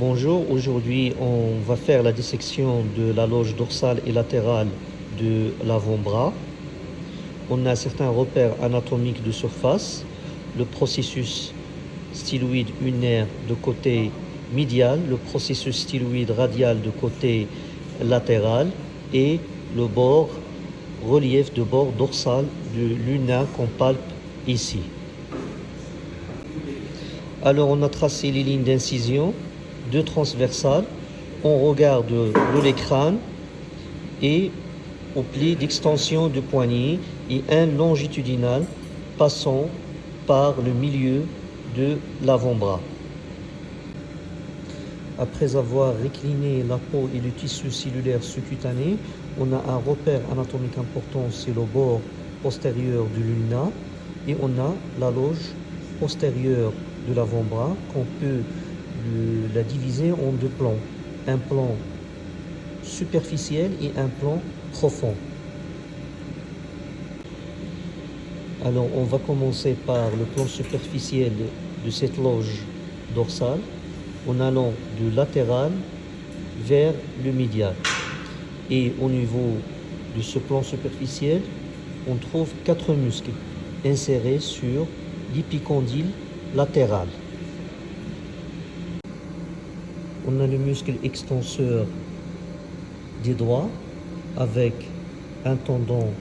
Bonjour, aujourd'hui on va faire la dissection de la loge dorsale et latérale de l'avant-bras. On a certains repères anatomiques de surface, le processus styloïde unaire de côté médial, le processus styloïde radial de côté latéral et le bord, relief de bord dorsal de l'una qu'on palpe ici. Alors on a tracé les lignes d'incision, deux transversales, on regarde le l'écran et au pli d'extension du poignet et un longitudinal passant par le milieu de l'avant-bras. Après avoir récliné la peau et le tissu cellulaire sous-cutané, on a un repère anatomique important, c'est le bord postérieur du luna et on a la loge postérieure de l'avant-bras qu'on peut la diviser en deux plans. Un plan superficiel et un plan profond. Alors on va commencer par le plan superficiel de cette loge dorsale en allant du latéral vers le médial. Et au niveau de ce plan superficiel, on trouve quatre muscles insérés sur l'épicondyle latéral. On a le muscle extenseur des doigts avec un tendon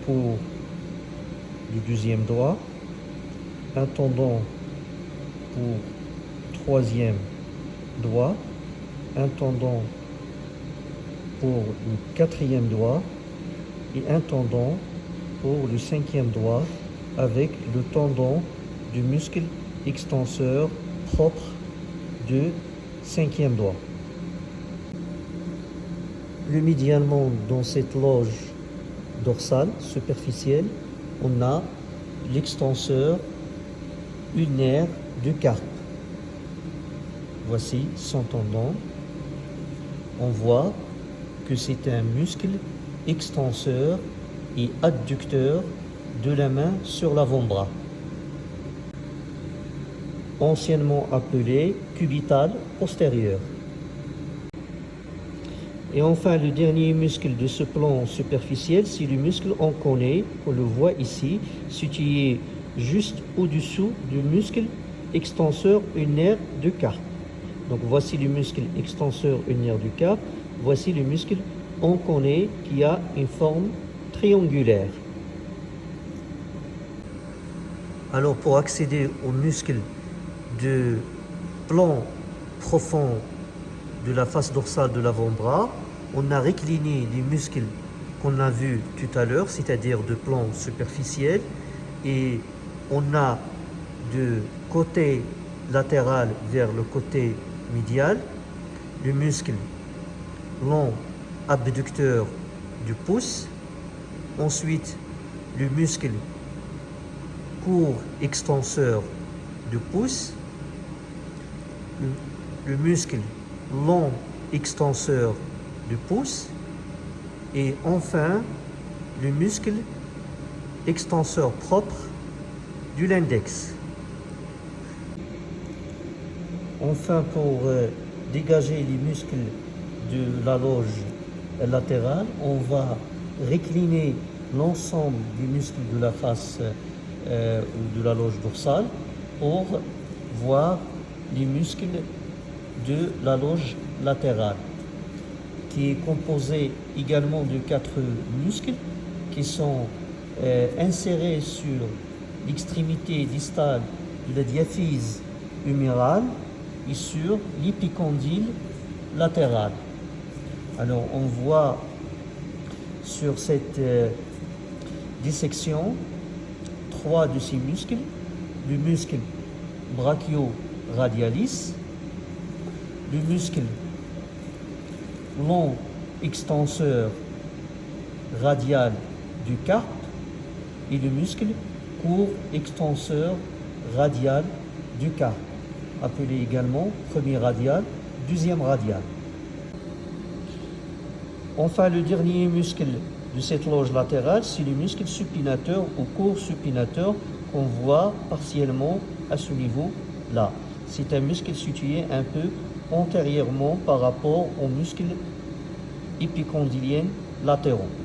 pour le deuxième doigt, un tendon pour troisième doigt, un tendon pour le quatrième doigt et un tendon pour le cinquième doigt avec le tendon du muscle extenseur propre du cinquième doigt. Le médialement dans cette loge dorsale superficielle, on a l'extenseur unaire du carpe. Voici son tendon. On voit que c'est un muscle extenseur et adducteur de la main sur l'avant-bras anciennement appelé cubital postérieur. Et enfin, le dernier muscle de ce plan superficiel, c'est le muscle on on le voit ici, situé juste au-dessous du muscle extenseur unaire du carpe. Donc voici le muscle extenseur unaire du carpe, voici le muscle on connaît qui a une forme triangulaire. Alors pour accéder au muscle de plan profond de la face dorsale de l'avant-bras, on a récliné les muscles qu'on a vus tout à l'heure, c'est-à-dire de plan superficiel, et on a de côté latéral vers le côté médial, le muscle long abducteur du pouce, ensuite le muscle court extenseur du pouce, le, muscle long extenseur du pouce et enfin le muscle extenseur propre de l'index. Enfin, pour euh, dégager les muscles de la loge latérale, on va récliner l'ensemble des muscles de la face euh, ou de la loge dorsale pour voir les muscles de la loge latérale, qui est composé également de quatre muscles qui sont euh, insérés sur l'extrémité distale de la diaphyse humérale et sur l'épicondyle latéral. Alors on voit sur cette euh, dissection trois de ces muscles, le muscle brachio radialis, le muscle long extenseur radial du carpe et le muscle court extenseur radial du carpe, appelé également premier radial, deuxième radial. Enfin, le dernier muscle de cette loge latérale, c'est le muscle supinateur ou court supinateur qu'on voit partiellement à ce niveau-là c'est un muscle situé un peu antérieurement par rapport aux muscles épicondyliens latéraux.